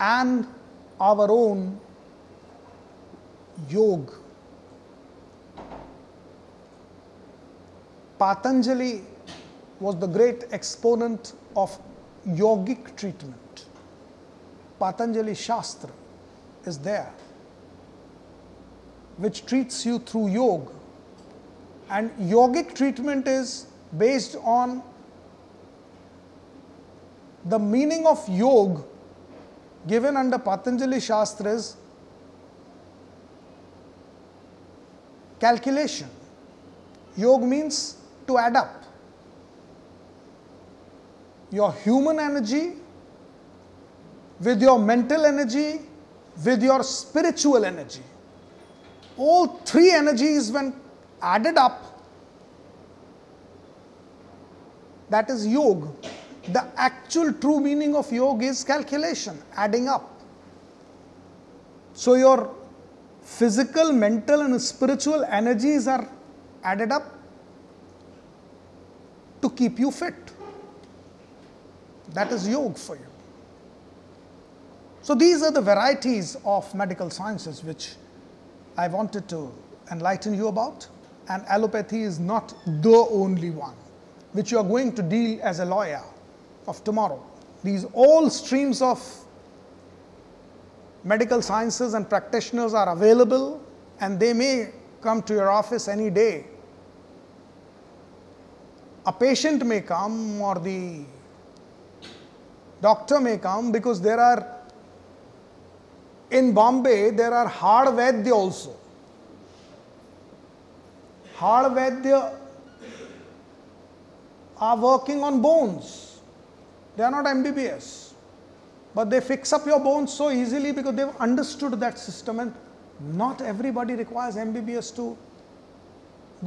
and our own yoga. Patanjali was the great exponent of yogic treatment. Patanjali Shastra is there, which treats you through yoga. And yogic treatment is based on the meaning of yoga given under Patanjali Shastras calculation. Yoga means to add up your human energy with your mental energy, with your spiritual energy. All three energies, when added up, that is yoga. The actual true meaning of yoga is calculation, adding up. So, your physical, mental, and spiritual energies are added up to keep you fit. That is yoga for you. So, these are the varieties of medical sciences which I wanted to enlighten you about, and allopathy is not the only one which you are going to deal as a lawyer of tomorrow. These all streams of medical sciences and practitioners are available and they may come to your office any day. A patient may come or the doctor may come because there are in Bombay there are hard Vaidya also. Hard Vaidya are working on bones. They are not MBBS. But they fix up your bones so easily because they've understood that system and not everybody requires MBBS to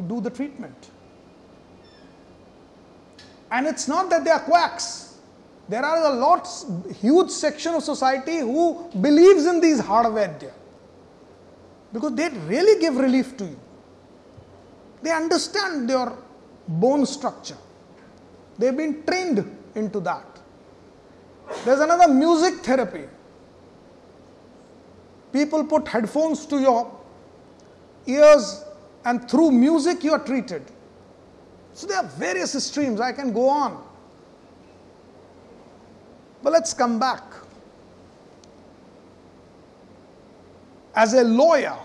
do the treatment. And it's not that they are quacks. There are a lot, huge section of society who believes in these Hardvaidya because they really give relief to you. They understand your bone structure. They've been trained into that. There's another music therapy. People put headphones to your ears, and through music, you are treated. So, there are various streams. I can go on. But let's come back. As a lawyer,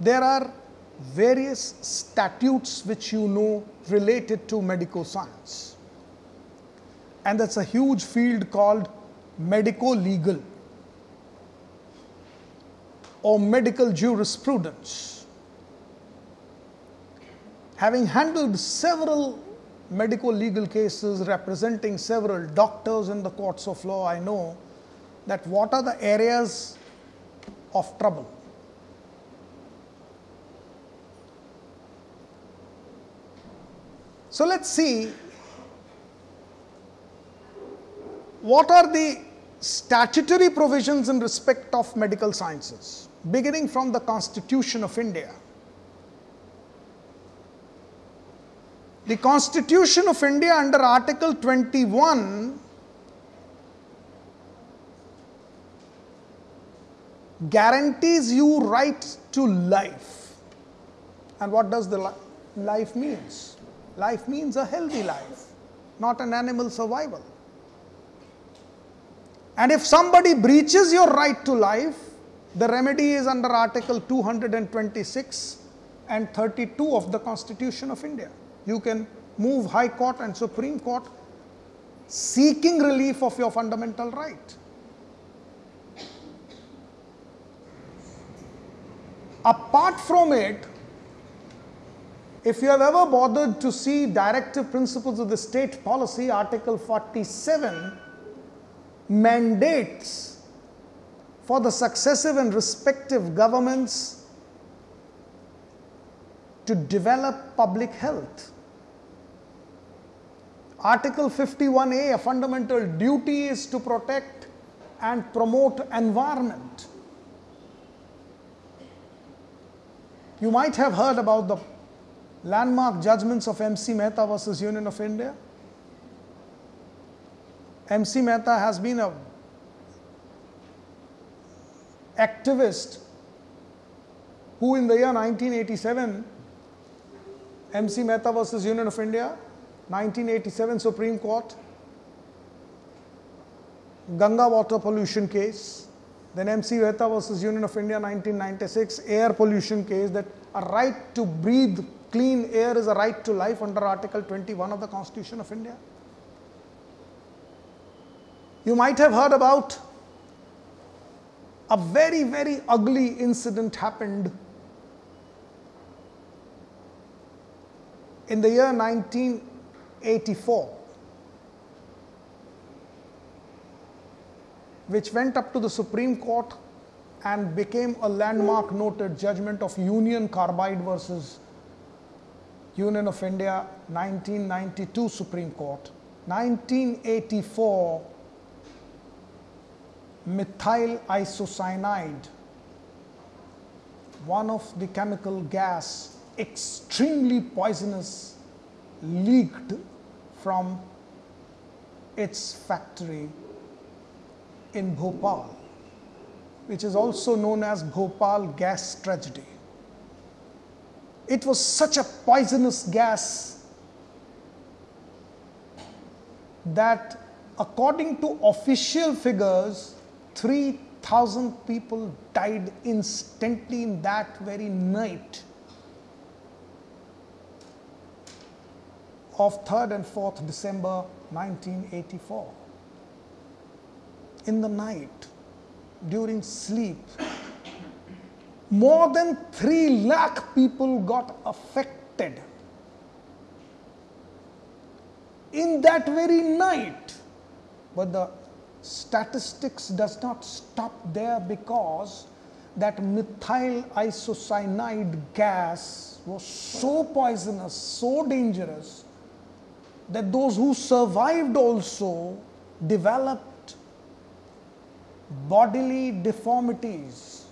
there are various statutes which you know related to medical science. And that's a huge field called medico legal or medical jurisprudence. Having handled several medico legal cases representing several doctors in the courts of law, I know that what are the areas of trouble So let's see what are the statutory provisions in respect of medical sciences, beginning from the Constitution of India. The Constitution of India under Article 21 guarantees you right to life. And what does the li life means? Life means a healthy life, not an animal survival. And if somebody breaches your right to life, the remedy is under Article 226 and 32 of the Constitution of India. You can move High Court and Supreme Court seeking relief of your fundamental right. Apart from it, if you have ever bothered to see directive principles of the state policy, Article 47 mandates for the successive and respective governments to develop public health. Article 51A, a fundamental duty is to protect and promote environment. You might have heard about the landmark judgments of MC Mehta versus Union of India. MC Mehta has been a activist who in the year 1987 MC Mehta versus Union of India 1987 Supreme Court Ganga water pollution case then MC Mehta versus Union of India 1996 air pollution case that a right to breathe clean air is a right to life under article 21 of the constitution of India. You might have heard about a very, very ugly incident happened in the year 1984, which went up to the Supreme Court and became a landmark noted judgment of Union Carbide versus Union of India 1992 Supreme Court. 1984 methyl isocyanide, one of the chemical gas extremely poisonous leaked from its factory in Bhopal, which is also known as Bhopal gas tragedy. It was such a poisonous gas that, according to official figures, 3,000 people died instantly in that very night of 3rd and 4th December 1984. In the night, during sleep, more than 3 lakh people got affected. In that very night, but the statistics does not stop there because that methyl isocyanide gas was so poisonous, so dangerous that those who survived also developed bodily deformities.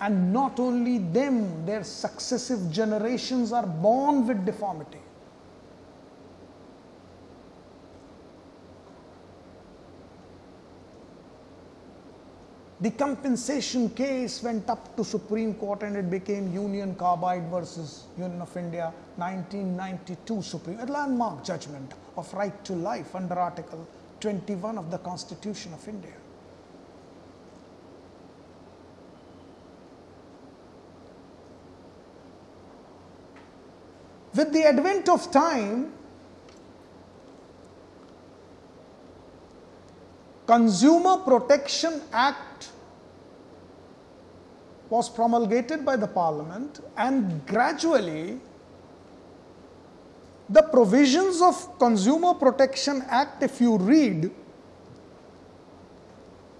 And not only them, their successive generations are born with deformity. The compensation case went up to Supreme Court and it became Union Carbide versus Union of India 1992 Supreme, a landmark judgment of right to life under Article 21 of the Constitution of India. With the advent of time, Consumer Protection Act was promulgated by the Parliament, and gradually the provisions of Consumer Protection Act, if you read,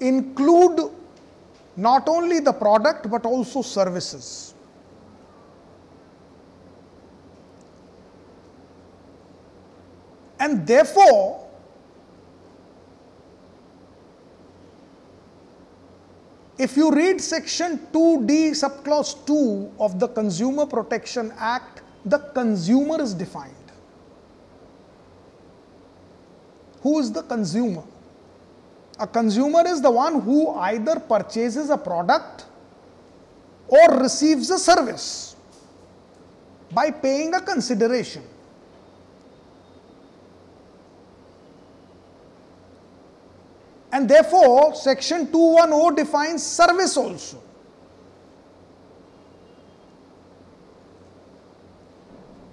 include not only the product but also services. And therefore, If you read section 2D subclause 2 of the Consumer Protection Act, the consumer is defined. Who is the consumer? A consumer is the one who either purchases a product or receives a service by paying a consideration. And therefore, section 210 defines service also.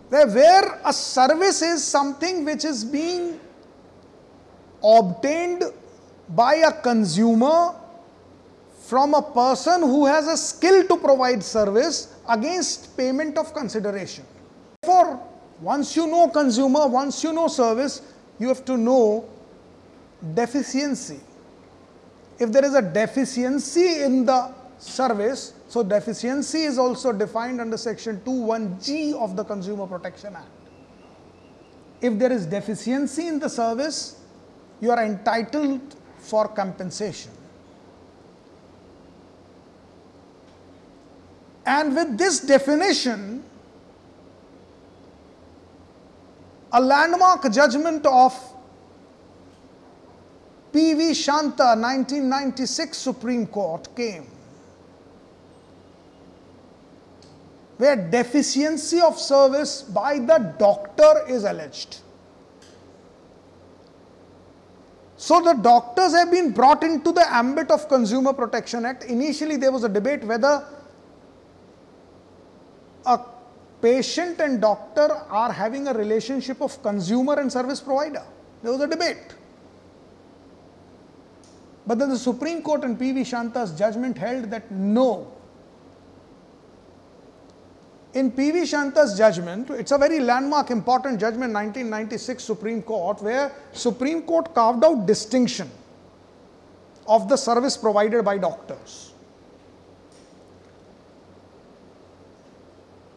Where a service is something which is being obtained by a consumer from a person who has a skill to provide service against payment of consideration. Therefore, once you know consumer, once you know service, you have to know deficiency. If there is a deficiency in the service, so deficiency is also defined under section 21G of the Consumer Protection Act. If there is deficiency in the service, you are entitled for compensation. And with this definition, a landmark judgment of P.V. Shanta, 1996 Supreme Court came, where deficiency of service by the doctor is alleged. So the doctors have been brought into the ambit of Consumer Protection Act. Initially, there was a debate whether a patient and doctor are having a relationship of consumer and service provider. There was a debate. But then the Supreme Court in P.V. Shanta's judgment held that no. In P.V. Shanta's judgment, it's a very landmark, important judgment, 1996 Supreme Court, where Supreme Court carved out distinction of the service provided by doctors.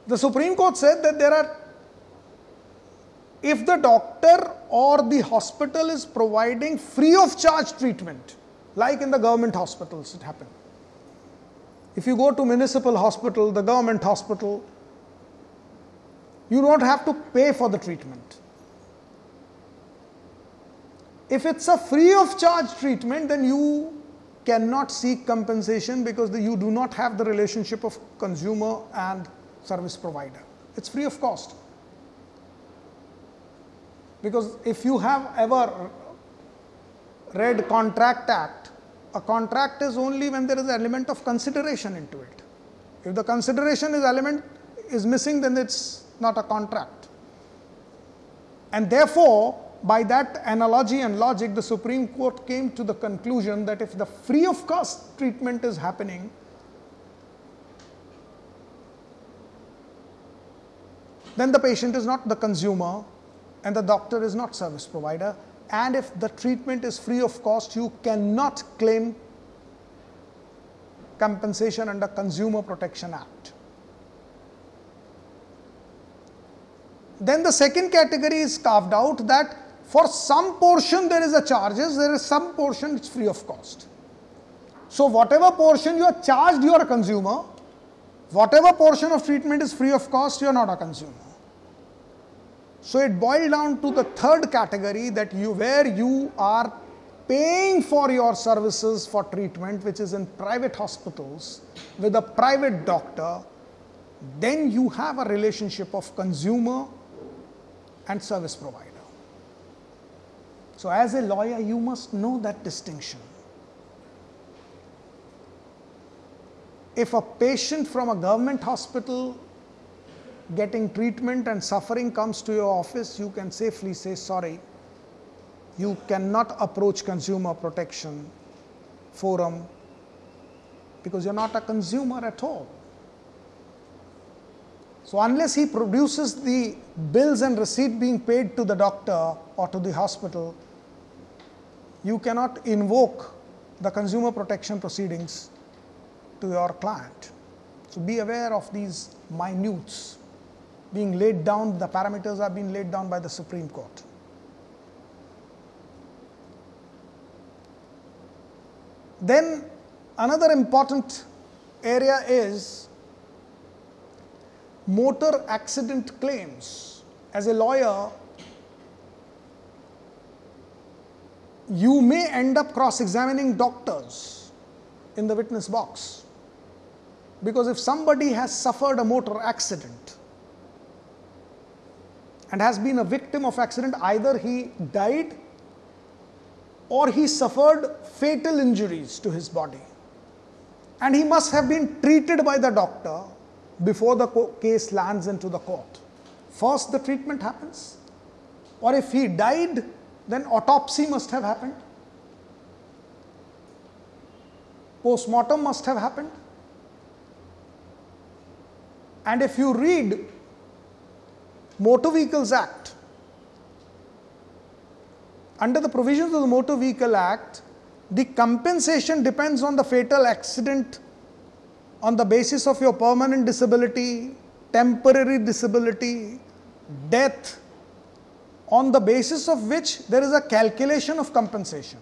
The Supreme Court said that there are, if the doctor or the hospital is providing free of charge treatment, like in the government hospitals it happened. If you go to municipal hospital, the government hospital, you don't have to pay for the treatment. If it's a free of charge treatment, then you cannot seek compensation because the, you do not have the relationship of consumer and service provider. It's free of cost. Because if you have ever read Contract Act, a contract is only when there is an element of consideration into it. If the consideration is element is missing, then it's not a contract. And therefore, by that analogy and logic, the Supreme Court came to the conclusion that if the free of cost treatment is happening, then the patient is not the consumer and the doctor is not service provider and if the treatment is free of cost, you cannot claim compensation under Consumer Protection Act. Then the second category is carved out that for some portion there is a charges, there is some portion it's free of cost. So whatever portion you are charged, you are a consumer. Whatever portion of treatment is free of cost, you are not a consumer. So it boiled down to the third category that you where you are paying for your services for treatment, which is in private hospitals with a private doctor, then you have a relationship of consumer and service provider. So, as a lawyer, you must know that distinction. If a patient from a government hospital getting treatment and suffering comes to your office, you can safely say, Sorry, you cannot approach consumer protection forum because you're not a consumer at all. So, unless he produces the bills and receipt being paid to the doctor or to the hospital, you cannot invoke the consumer protection proceedings to your client. So, be aware of these minutes being laid down, the parameters are being laid down by the Supreme Court. Then another important area is motor accident claims. As a lawyer, you may end up cross examining doctors in the witness box. Because if somebody has suffered a motor accident, and has been a victim of accident. Either he died or he suffered fatal injuries to his body. And he must have been treated by the doctor before the case lands into the court. First the treatment happens. Or if he died then autopsy must have happened. Post-mortem must have happened. And if you read Motor Vehicles Act. Under the provisions of the Motor Vehicle Act, the compensation depends on the fatal accident on the basis of your permanent disability, temporary disability, death, on the basis of which there is a calculation of compensation.